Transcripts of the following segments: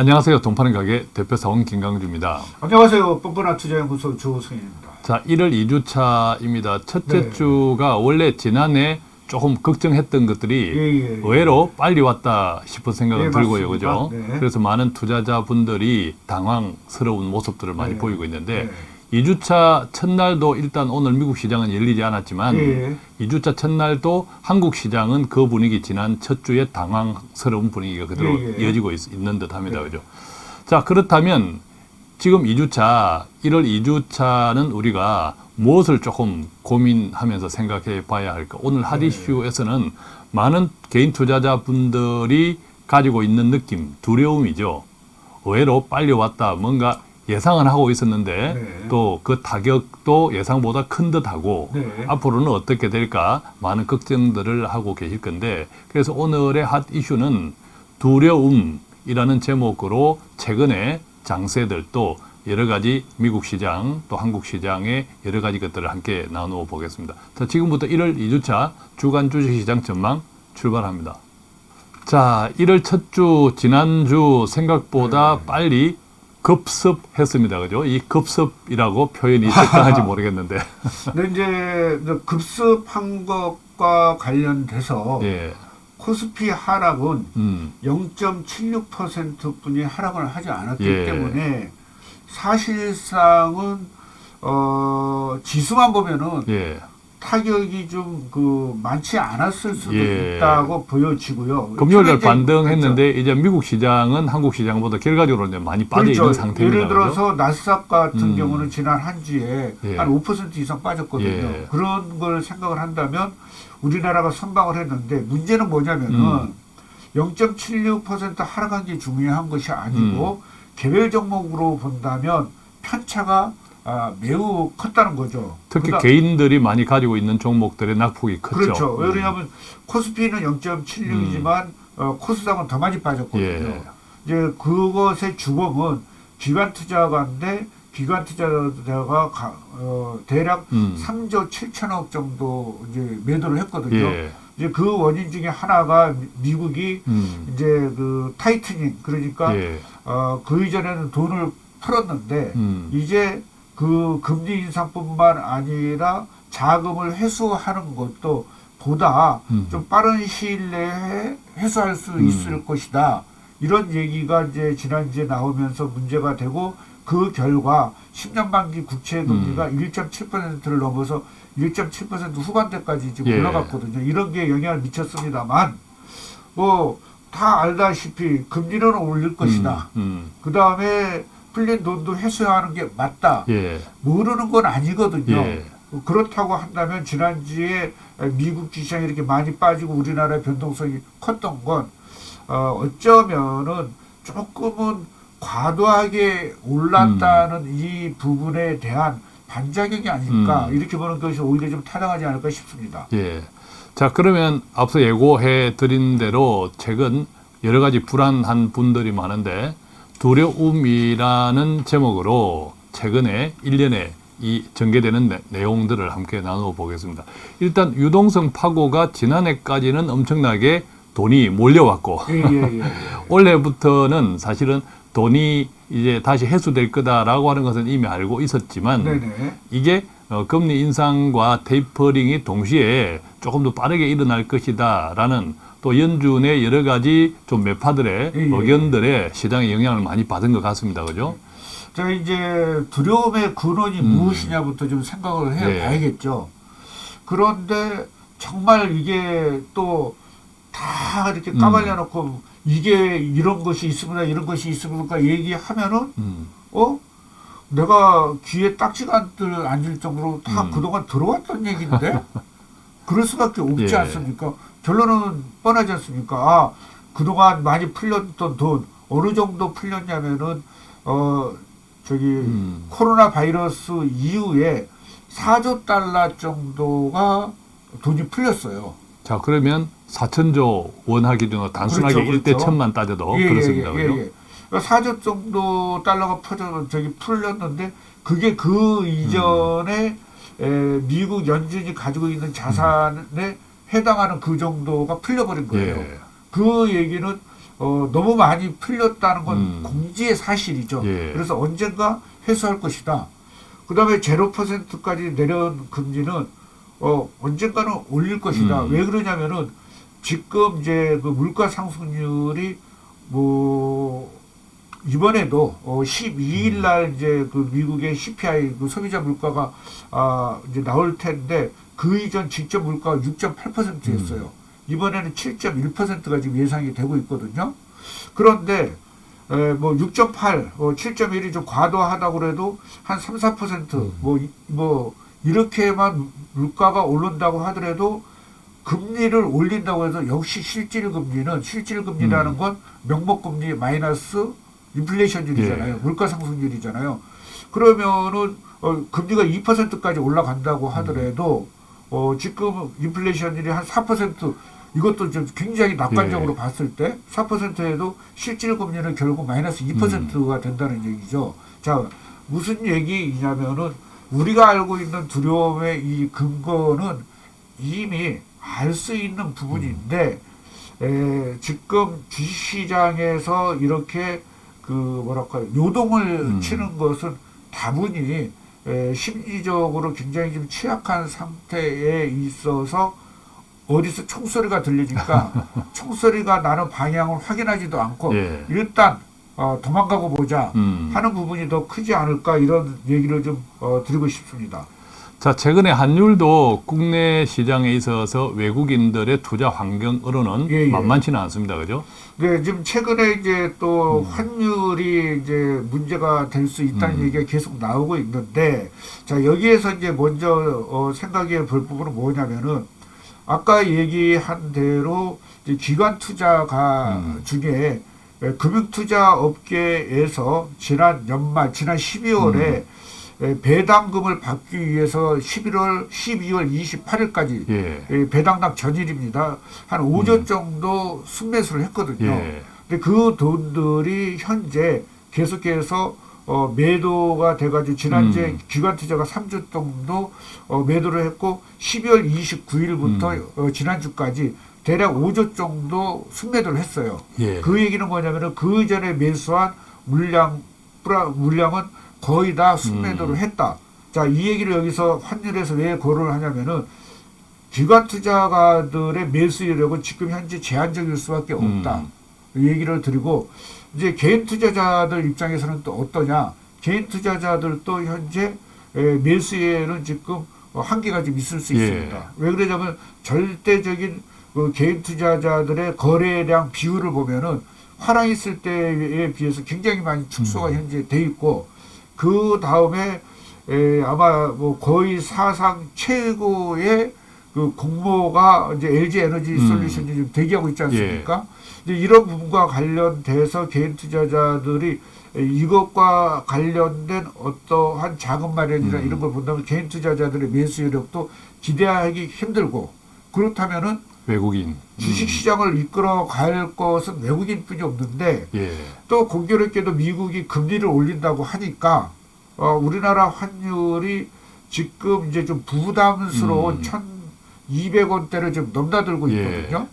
안녕하세요. 돈파는 가게 대표사원 김강주입니다. 안녕하세요. 뻔뻔한 투자연 구소 조승현입니다. 자, 1월 2주차입니다. 첫째 네. 주가 원래 지난해 조금 걱정했던 것들이 예, 예, 예. 의외로 빨리 왔다 싶은 생각은 예, 들고요. 그죠? 네. 그래서 많은 투자자분들이 당황스러운 모습들을 많이 네. 보이고 있는데 네. 2주차 첫날도 일단 오늘 미국 시장은 열리지 않았지만 예. 2주차 첫날도 한국 시장은 그 분위기 지난 첫 주에 당황스러운 분위기가 그대로 예, 예. 이어지고 있, 는 듯 합니다. 네. 그죠? 자, 그렇다면 지금 2주차, 1월 2주차는 우리가 무엇을 조금 고민하면서 생각해 봐야 할까? 오늘 핫 네. 이슈에서는 많은 개인 투자자분들이 가지고 있는 느낌, 두려움이죠. 의외로 빨리 왔다. 뭔가 예상은 하고 있었는데 네. 또그 타격도 예상보다 큰 듯하고 네. 앞으로는 어떻게 될까 많은 걱정들을 하고 계실 건데 그래서 오늘의 핫 이슈는 두려움이라는 제목으로 최근에 장세들 또 여러 가지 미국 시장 또 한국 시장의 여러 가지 것들을 함께 나누어 보겠습니다. 자, 지금부터 1월 2주차 주간 주식시장 전망 출발합니다. 자, 1월 첫 주 지난주 생각보다 네. 빨리 급습했습니다. 그죠? 이 급습이라고 표현이 적당한지 모르겠는데. 근데 이제 그 급습한 것과 관련돼서 예. 코스피 하락은 음. 0.76%뿐이 하락을 하지 않았기 예. 때문에 사실상은 어, 지수만 보면은 예. 타격이 좀 그 많지 않았을 수도 예. 있다고 보여지고요. 금요일 날 최근에 이제 반등했는데 이제 미국 시장은 한국 시장보다 결과적으로 이제 많이 빠져 있는 상태입니다. 예를 들어서 나스닥 같은 음. 경우는 지난 한 주에 예. 한5% 이상 빠졌거든요. 예. 그런 걸 생각을 한다면 우리나라가 선방을 했는데 문제는 뭐냐면은 음. 0.76% 하락한 게 중요한 것이 아니고 개별 종목으로 본다면 편차가 아, 매우 컸다는 거죠. 특히 그다- 개인들이 많이 가지고 있는 종목들의 낙폭이 컸죠. 그렇죠. 음. 왜냐하면 코스피는 0.76이지만 어, 코스닥은 더 많이 빠졌거든요. 예. 이제 그것의 주범은 기관 투자가인데 기관 투자자가 가- 어, 대략 음. 3조 7천억 정도 이제 매도를 했거든요. 예. 이제 그 원인 중에 하나가 미- 미국이 음. 이제 그 tightening 그러니까 예. 어, 그 이전에는 돈을 풀었는데 음. 이제 그 금리 인상뿐만 아니라 자금을 회수하는 것도 보다 음. 좀 빠른 시일 내에 회수할 수 음. 있을 것이다. 이런 얘기가 이제 지난주에 나오면서 문제가 되고 그 결과 10년 만기 국채 금리가 음. 1.7%를 넘어서 1.7% 후반대까지 지금 예. 올라갔거든요. 이런 게 영향을 미쳤습니다만 뭐 다 알다시피 금리는 올릴 것이다. 음. 그 다음에 풀린 돈도 회수하는 게 맞다. 음. 예. 모르는 건 아니거든요. 예. 그렇다고 한다면 지난주에 미국 주시장이 이렇게 많이 빠지고 우리나라의 변동성이 컸던 건 어, 어쩌면은 조금은 과도하게 올랐다는 이 부분에 대한 반작용이 아닐까 음. 이렇게 보는 것이 오히려 좀 타당하지 않을까 싶습니다. 예. 자, 그러면 앞서 예고해 드린 대로 최근 여러 가지 불안한 분들이 많은데 두려움이라는 제목으로 최근에 일년에 이 전개되는 내- 내용들을 함께 나누어 보겠습니다. 일단 유동성 파고가 지난해까지는 엄청나게 돈이 몰려왔고 예, 예, 예. 올해부터는 사실은 돈이 이제 다시 회수될 거다라고 하는 것은 이미 알고 있었지만 네네. 이게 어, 금리 인상과 테이퍼링이 동시에 조금 더 빠르게 일어날 것이다라는 또 연준의 여러 가지 좀 매파들의 예, 예. 의견들에 시장에 영향을 많이 받은 것 같습니다. 그죠? 자 이제 두려움의 근원이 음. 무엇이냐부터 좀 생각을 네. 해봐야겠죠. 그런데 정말 이게 또 다 이렇게 음. 까발려 놓고 이게 이런 것이 있습니다, 이런 것이 있습니까 얘기하면은 음, 어 내가 귀에 딱지가 앉을 정도로 다 음. 그동안 들어왔던 얘기인데 그럴 수밖에 없지 예. 않습니까? 결론은 뻔하지 않습니까? 아 그동안 많이 풀렸던 돈 어느 정도 풀렸냐면은 어 저기 음. 코로나 바이러스 이후에 4조 달러 정도가 돈이 풀렸어요. 자 그러면 4천조 원화 기준으로 단순하게 그렇죠, 그렇죠. 천만 따져도 예, 그렇습니다. 예, 예? 예. 그러니까 4조 정도 달러가 퍼져 저기 풀렸는데 그게 그 이전에 에, 미국 연준이 가지고 있는 자산에 해당하는 그 정도가 풀려버린 거예요. 예. 그 얘기는 어, 너무 많이 풀렸다는 건 음. 공지의 사실이죠. 예. 그래서 언젠가 회수할 것이다. 그 다음에 제로 퍼센트까지 내려온 금리는 어, 언젠가는 올릴 것이다. 음. 왜 그러냐면은 지금 이제 그 물가 상승률이 뭐 이번에도 어 12일 날 이제 그 미국의 CPI 그 소비자 물가가 아 이제 나올 텐데 그 이전 직접 물가가 6.8%였어요. 이번에는 7.1%가 지금 예상이 되고 있거든요. 그런데 에, 뭐 6.8, 어, 7.1이 좀 과도하다고 그래도 한 3, 4%, 뭐, 이- 뭐, 이렇게만 물가가 오른다고 하더라도 금리를 올린다고 해서 역시 실질 금리는 실질 금리라는 건 명목 금리 마이너스 인플레이션율이잖아요. 물가 상승률이잖아요. 그러면은 어, 금리가 2%까지 올라간다고 하더라도 어, 지금 인플레이션율이 한 4% 이것도 좀 굉장히 낙관적으로 예. 봤을 때 4%에도 실질 금리는 결국 마이너스 2%가 된다는 얘기죠. 자, 무슨 얘기냐면은 우리가 알고 있는 두려움의 이 근거는 이미 알 수 있는 부분인데 에, 지금 주식시장에서 이렇게 그 뭐랄까요 요동을 음. 치는 것은 다분히 에, 심리적으로 굉장히 좀 취약한 상태에 있어서 어디서 총소리가 들리니까 총소리가 나는 방향을 확인하지도 않고 예. 일단 어, 도망가고 보자 음. 하는 부분이 더 크지 않을까 이런 얘기를 좀 어, 드리고 싶습니다. 자, 최근에 환율도 국내 시장에 있어서 외국인들의 투자 환경으로는 예, 예. 만만치는 않습니다. 그죠? 네, 지금 최근에 이제 또 음. 환율이 이제 문제가 될 수 있다는 음. 얘기가 계속 나오고 있는데, 자, 여기에서 이제 먼저 어, 생각해 볼 부분은 뭐냐면은, 아까 얘기한 대로 기관 투자가 음. 중에 에, 금융투자 업계에서 지난 연말, 지난 12월에 음. 에, 배당금을 받기 위해서 11월, 12월 28일까지 예. 예, 배당당 전일입니다. 한 5조 정도 순매수를 했거든요. 예. 근데 그 돈들이 현재 계속해서 어, 매도가 돼가지고 지난주에 음. 기관 투자가 3주 정도 어, 매도를 했고 12월 29일부터 음. 어, 지난주까지 대략 5조 정도 순매도를 했어요. 예. 그 얘기는 뭐냐면은 그 전에 매수한 물량 물량은 거의 다 순매도를 음. 했다. 자, 이 얘기를 여기서 환율에서 왜 고려를 하냐면은 기관 투자가들의 매수 여력은 지금 현재 제한적일 수밖에 없다. 음. 이 얘기를 드리고 이제 개인 투자자들 입장에서는 또 어떠냐? 개인 투자자들도 현재 에, 매수에는 지금 어, 한계가 좀 있을 수 예. 있습니다. 왜 그러냐면 절대적인 그 개인 투자자들의 거래량 비율을 보면은 화랑 있을 때에 비해서 굉장히 많이 축소가 음. 현재 돼 있고 그 다음에 에, 아마 뭐 거의 사상 최고의 그 공모가 이제 LG 에너지 음. 솔루션이 좀 대기하고 있지 않습니까? 이제 이런 부분과 관련돼서 개인 투자자들이 이것과 관련된 어떠한 자금 마련이나 음. 이런 걸 본다면 개인 투자자들의 매수 여력도 기대하기 힘들고 그렇다면은 외국인. 주식 시장을 이끌어 갈 것은 외국인뿐이 없는데 음. 예. 또 공교롭게도 미국이 금리를 올린다고 하니까 어, 우리나라 환율이 지금 이제 좀 부담스러운 음. 1,200원대를 좀 넘나들고 예. 있거든요.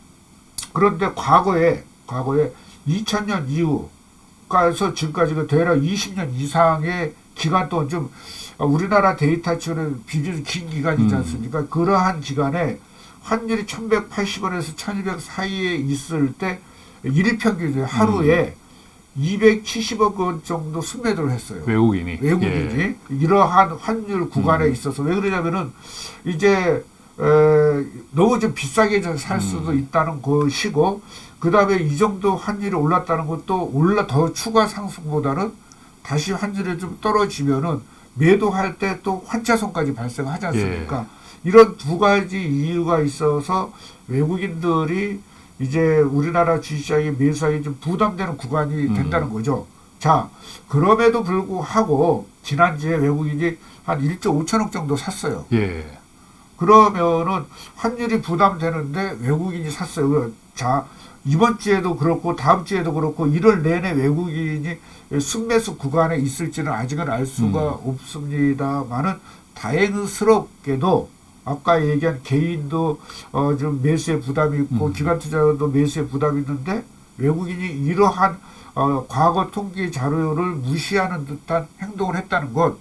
그런데 과거에 과거에 2000년 이후가서 지금까지 그 대략 20년 이상의 기간 동안 좀 어, 우리나라 데이터 치고는 비교적 긴 기간이지 음. 않습니까? 그러한 기간에 환율이 1180원에서 1200 사이에 있을 때 일평균 하루에 270억 원 정도 순매도를 했어요. 외국인이. 외국인이 예. 이러한 환율 구간에 음. 있어서 왜 그러냐면은 이제 에, 너무 좀 비싸게 좀살 수도 음. 있다는 것이고 그 다음에 이 정도 환율이 올랐다는 것도 올라 더 추가 상승보다는 다시 환율이 좀 떨어지면은 매도할 때 또 환차손까지 발생하지 않습니까? 이런 두 가지 이유가 있어서 외국인들이 이제 우리나라 주식시장에 매수하기 좀 부담되는 구간이 음. 된다는 거죠. 자, 그럼에도 불구하고 지난주에 외국인이 한 1조 5천억 정도 샀어요. 예. 그러면은 환율이 부담되는데 외국인이 샀어요. 자, 이번 주에도 그렇고 다음 주에도 그렇고 1월 내내 외국인이 순매수 구간에 있을지는 아직은 알 수가 음. 없습니다만은 다행스럽게도 아까 얘기한 개인도 어 좀 매수에 부담이 있고 음. 기관 투자도 매수에 부담이 있는데 외국인이 이러한 어, 과거 통계 자료를 무시하는 듯한 행동을 했다는 것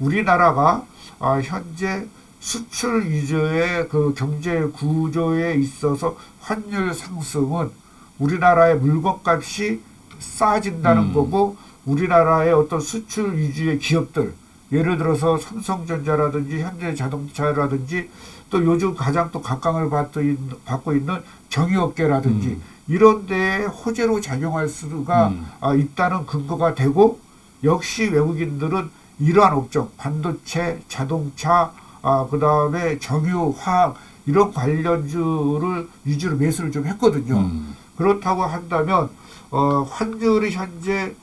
우리나라가 아, 현재 수출 위주의 그 경제 구조에 있어서 환율 상승은 우리나라의 물건값이 싸진다는 음. 거고 우리나라의 어떤 수출 위주의 기업들 예를 들어서 삼성전자라든지 현대자동차라든지 또 요즘 가장 또 각광을 받고 있는, 정유업계라든지 음. 이런 데에 호재로 작용할 수가 음. 아, 있다는 근거가 되고 역시 외국인들은 이러한 업종 반도체, 자동차, 아, 그 다음에 정유, 화학 이런 관련주를 위주로 매수를 좀 했거든요. 음. 그렇다고 한다면 어, 환율이 현재 에,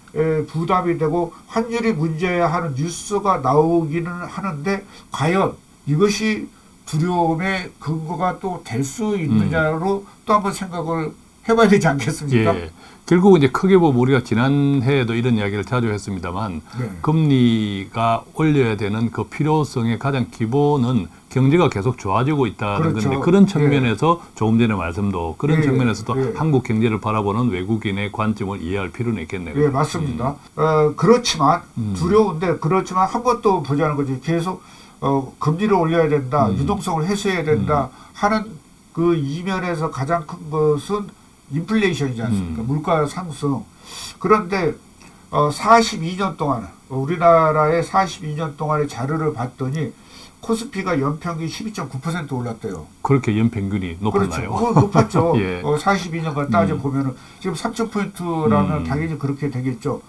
부담이 되고 환율이 문제야 하는 뉴스가 나오기는 하는데 과연 이것이 두려움의 근거가 또 될 수 있느냐로 또 한번 생각을 해봐야 되지 않겠습니까? 예. 결국 이제 크게 보면 우리가 지난해에도 이런 이야기를 자주 했습니다만 네. 금리가 올려야 되는 그 필요성의 가장 기본은 경제가 계속 좋아지고 있다는 그렇죠. 건데 그런 예. 측면에서 조금 전에 말씀도 그런 예, 측면에서도 예. 한국 경제를 바라보는 외국인의 관점을 이해할 필요는 있겠네요. 예, 맞습니다. 어, 그렇지만 음. 두려운데 그렇지만 한 번 또 보자는 거지. 계속 어, 금리를 올려야 된다, 음. 유동성을 해소해야 된다 하는 그 이면에서 가장 큰 것은 인플레이션이지 않습니까? 음. 물가 상승. 그런데 어, 42년 동안 우리나라의 42년 동안의 자료를 봤더니 코스피가 연평균 12.9% 올랐대요. 그렇게 연평균이 높았나요? 그렇죠. 그거 높았죠. 예. 어, 42년간 따져 보면은 지금 3,000포인트라면 음. 당연히 그렇게 되겠죠.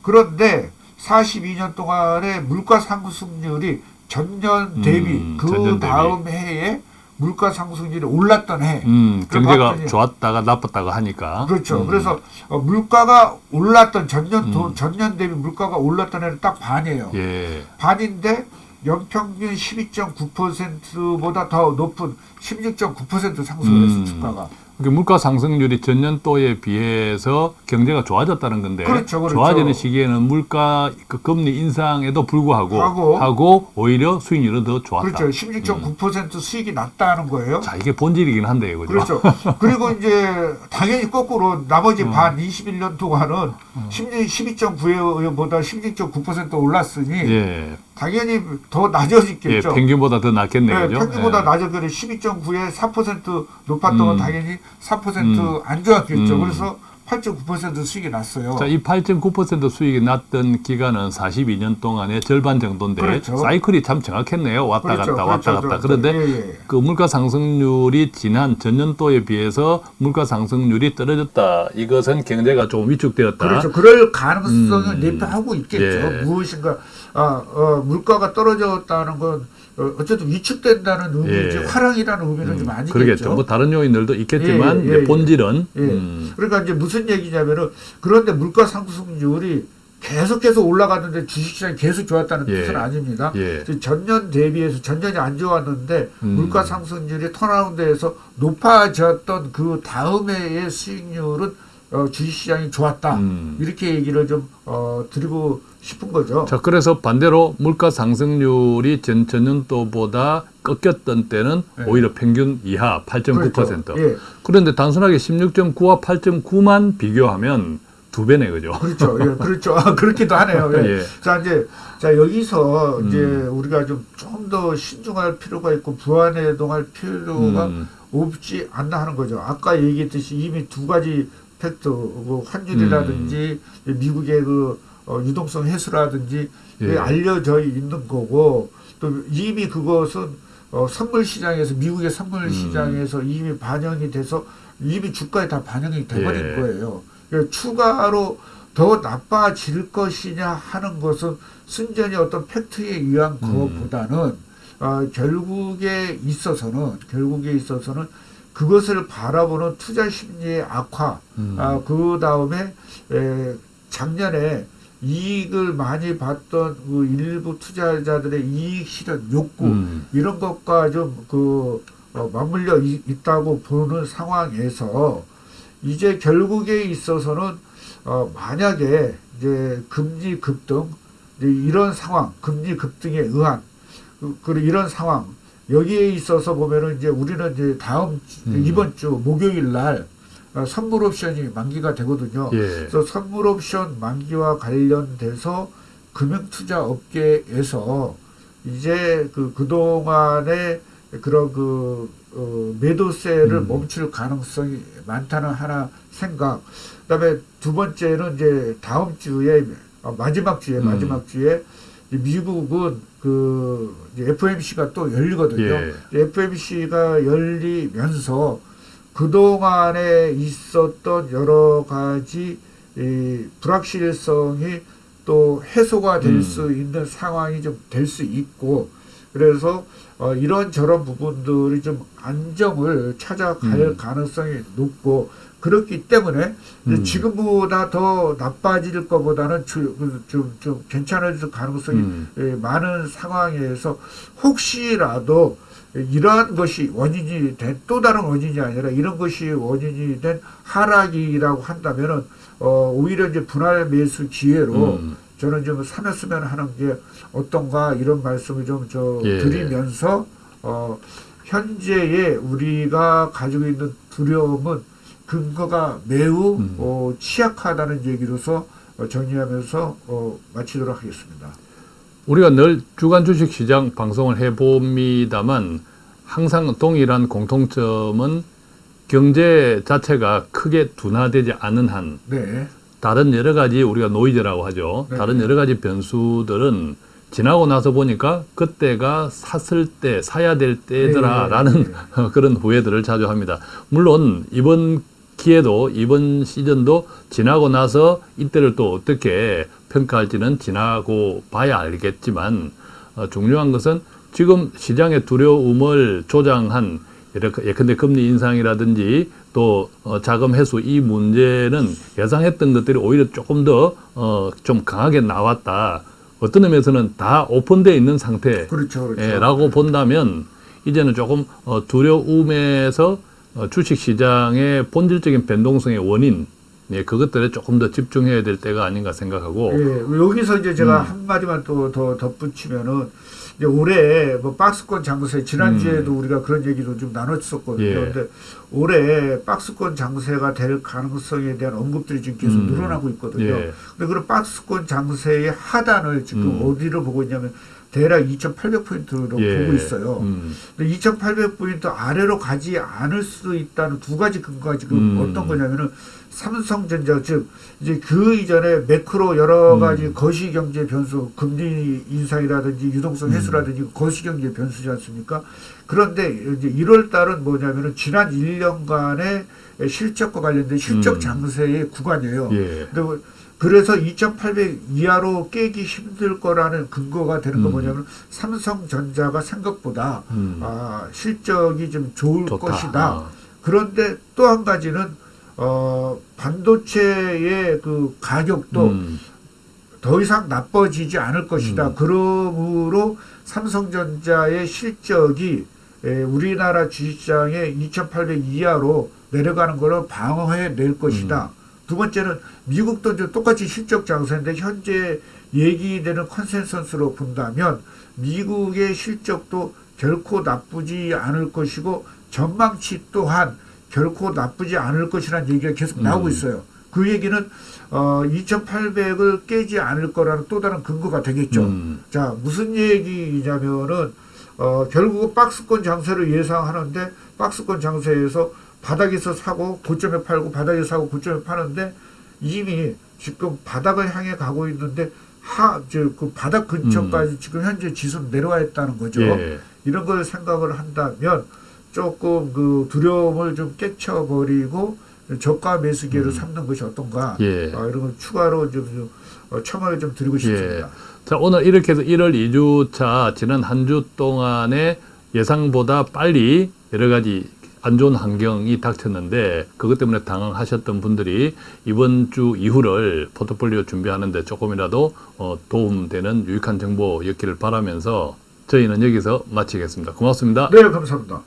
그런데 42년 동안의 물가 상승률이 전년 대비 음, 그 전년 대비. 다음 해에 물가 상승률이 올랐던 해. 음, 경제가 봤더니- 좋았다가 나빴다가 하니까. 그렇죠. 음. 그래서 어, 물가가 올랐던 전년 도- 음. 전년 대비 물가가 올랐던 해는 딱 반이에요. 예. 반인데 연평균 12.9%보다 더 높은 16.9% 상승을 했어 음. 주가가. 그러니까 물가 상승률이 전년도에 비해서 경제가 좋아졌다는 건데 그렇죠, 그렇죠. 좋아지는 시기에는 물가 그 금리 인상에도 불구하고 하고. 하고 오히려 수익률은 더 좋았다. 그렇죠. 16.9% 수익이 낮다는 거예요. 자 이게 본질이긴 한데요, 그죠? 그렇죠. 그리고 이제 당연히 거꾸로 나머지 음. 반 21년 동안은 12.9보다 16.9% 올랐으니 예, 당연히 더 예, 낮아지겠죠. 평균보다 더 낫겠네요, 네? 평균보다 예. 낮아지는 12.9에 4% 높았던 건 음. 당연히 4% 음. 안 좋았겠죠. 음. 그래서 8.9% 수익이 났어요. 자, 이 8.9% 수익이 났던 기간은 42년 동안의 절반 정도인데 그렇죠. 사이클이 참 정확했네요. 왔다 그렇죠, 갔다 왔다 그렇죠, 갔다. 그렇죠. 그런데 예, 예. 그 물가 상승률이 지난 전년도에 비해서 물가 상승률이 떨어졌다. 이것은 경제가 좀 위축되었다. 그렇죠. 그럴 가능성을 음. 내포하고 있겠죠. 예. 무엇인가 아, 어, 물가가 떨어졌다는 건 어, 어쨌든 위축된다는 의미지 예. 화랑이라는 의미는 좀 아니겠죠. 그러겠죠. 뭐 다른 요인들도 있겠지만 예, 예, 예. 본질은 예. 음, 그러니까 이제 무슨 얘기냐면은 그런데 물가 상승률이 계속해서 올라갔는데 주식시장이 계속 좋았다는 예. 뜻은 아닙니다. 예. 전년 대비해서 전년이 안 좋았는데 음. 물가 상승률이 턴아웃돼서 높아졌던 그 다음 해의 수익률은 어, 주식시장이 좋았다. 음. 이렇게 얘기를 좀 어, 드리고 싶은 거죠. 자, 그래서 반대로 물가 상승률이 전, 전년도보다 꺾였던 때는 예. 오히려 평균 이하 8.9%. 그렇죠. 예. 그런데 단순하게 16.9와 8.9만 비교하면 두 배네, 그죠? 그렇죠. 예, 그렇죠. 아, 그렇기도 하네요. 예. 예. 자, 이제, 자, 여기서 음. 이제 우리가 좀 좀 더 신중할 필요가 있고 부안해동할 필요가 음. 없지 않나 하는 거죠. 아까 얘기했듯이 이미 두 가지 팩트, 그 환율이라든지 미국의 그 어, 유동성 해소라든지 예. 알려져 있는 거고 또 이미 그것은 어, 선물 시장에서 미국의 선물 음. 시장에서 이미 반영이 돼서 이미 주가에 다 반영이 돼버린 예. 거예요. 그래서 추가로 더 나빠질 것이냐 하는 것은 순전히 어떤 팩트에 의한 음. 것보다는 어, 결국에 있어서는 결국에 있어서는 그것을 바라보는 투자 심리의 악화, 음. 아, 그 다음에 에, 작년에 이익을 많이 봤던 그 일부 투자자들의 이익 실현 욕구 음. 이런 것과 좀그 어, 맞물려 이- 있다고 보는 상황에서 이제 결국에 있어서는 어, 만약에 이제 금리 급등 이런 상황, 금리 급등에 의한 그, 그 이런 상황 여기에 있어서 보면은 이제 우리는 이제 다음 주, 음. 이번 주 목요일 날 어, 선물 옵션이 만기가 되거든요. 예. 그래서 선물 옵션 만기와 관련돼서 금융 투자 업계에서 이제 그 그동안에 그런 그 어, 매도세를 음. 멈출 가능성이 많다는 하나 생각. 그다음에 두 번째는 이제 다음 주에 어, 마지막 주에 음. 마지막 주에 이 미국은 그 FMC가 또 열리거든요. 예. FMC가 열리면서 그동안에 있었던 여러 가지 이 불확실성이 또 해소가 될 음. 수 있는 상황이 좀 될 수 있고 그래서 어, 이런 저런 부분들이 좀 안정을 찾아갈 음. 가능성이 높고 그렇기 때문에 음. 지금보다 더 나빠질 것보다는 좀, 좀, 좀 괜찮아질 가능성이 음. 예, 많은 상황에서 혹시라도 이러한 것이 원인이 된 또 다른 원인이 아니라 이런 것이 원인이 된 하락이라고 한다면은 어 오히려 이제 분할 매수 기회로 음. 저는 좀 삼았으면 하는 게 어떤가 이런 말씀을 좀저 예. 드리면서 어 현재의 우리가 가지고 있는 두려움은 근거가 매우 음. 어, 취약하다는 얘기로서 어, 정리하면서 어, 마치도록 하겠습니다. 우리가 늘 주간 주식 시장 방송을 해봅니다만 항상 동일한 공통점은 경제 자체가 크게 둔화되지 않은 한 네. 다른 여러 가지 우리가 노이즈라고 하죠. 네. 다른 여러 가지 변수들은 지나고 나서 보니까 그때가 샀을 때 사야 될 때더라라는 네, 네, 네. 그런 후회들을 자주 합니다. 물론 이번 기회도 이번 시즌도 지나고 나서 이때를 또 어떻게 평가할지는 지나고 봐야 알겠지만 어, 중요한 것은 지금 시장의 두려움을 조장한 예컨대 금리 인상이라든지 또 어, 자금 회수 이 문제는 예상했던 것들이 오히려 조금 더 어, 좀 강하게 나왔다. 어떤 의미에서는 다 오픈되어 있는 상태. 그렇죠, 그렇죠. 예, 라고 본다면 이제는 조금 어, 두려움에서 어, 주식 시장의 본질적인 변동성의 원인 예, 그것들에 조금 더 집중해야 될 때가 아닌가 생각하고 예, 여기서 이제 제가 음. 한 마디만 또 더 덧붙이면은 이제 올해 뭐 박스권 장세 지난주에도 우리가 그런 얘기도 좀 나눴었거든요. 음. 예. 근데 올해 박스권 장세가 될 가능성에 대한 언급들이 지금 계속 음. 늘어나고 있거든요. 예. 근데 그런 박스권 장세의 하단을 지금 음. 어디로 보고 있냐면 대략 2,800포인트로 예, 보고 있어요. 음, 근데 2,800포인트 아래로 가지 않을 수 있다는 두 가지 근거가 지금 음. 어떤 거냐면은 삼성전자 즉 이제 그 이전에 매크로 여러 음. 가지 거시경제 변수 금리 인상이라든지 유동성 음. 해소라든지 거시경제 변수지 않습니까? 그런데 이제 1월 달은 뭐냐면은 지난 1년간의 실적과 관련된 실적 음. 장세의 구간이에요. 예. 근데 뭐 그래서 2,800 이하로 깨기 힘들 거라는 근거가 되는 거 음. 뭐냐면 삼성전자가 생각보다 음. 아, 실적이 좀 좋을 좋다. 것이다. 아, 그런데 또 한 가지는 어, 반도체의 그 가격도 음, 더 이상 나빠지지 않을 것이다. 음. 그러므로 삼성전자의 실적이 에, 우리나라 주식시장의 2,800 이하로 내려가는 것을 방어해 낼 것이다. 음. 두 번째는 미국도 이제 똑같이 실적 장세인데 현재 얘기되는 컨센서스로 본다면 미국의 실적도 결코 나쁘지 않을 것이고 전망치 또한 결코 나쁘지 않을 것이라는 얘기가 계속 음. 나오고 있어요. 그 얘기는 어, 2,800을 깨지 않을 거라는 또 다른 근거가 되겠죠. 음, 자, 무슨 얘기냐면은, 어, 결국 박스권 장세를 예상하는데, 박스권 장세에서 바닥에서 사고, 고점에 팔고, 바닥에서 사고, 고점에 파는데, 이미 지금 바닥을 향해 가고 있는데, 하, 저, 그 바닥 근처까지 지금 현재 지수는 내려와 있다는 거죠. 음. 예. 이런 걸 생각을 한다면, 조금 그 두려움을 좀 깨쳐버리고, 저가 매수 기회를 음. 삼는 것이 어떤가. 예. 아, 이런 걸 추가로 좀, 좀 어, 첨언을 좀 드리고 싶습니다. 자, 오늘 이렇게 해서 1월 2주차 지난 한 주 동안에 예상보다 빨리 여러 가지 안 좋은 환경이 닥쳤는데 그것 때문에 당황하셨던 분들이 이번 주 이후를 포트폴리오 준비하는데 조금이라도 어, 도움되는 유익한 정보였기를 바라면서 저희는 여기서 마치겠습니다. 고맙습니다. 네, 감사합니다.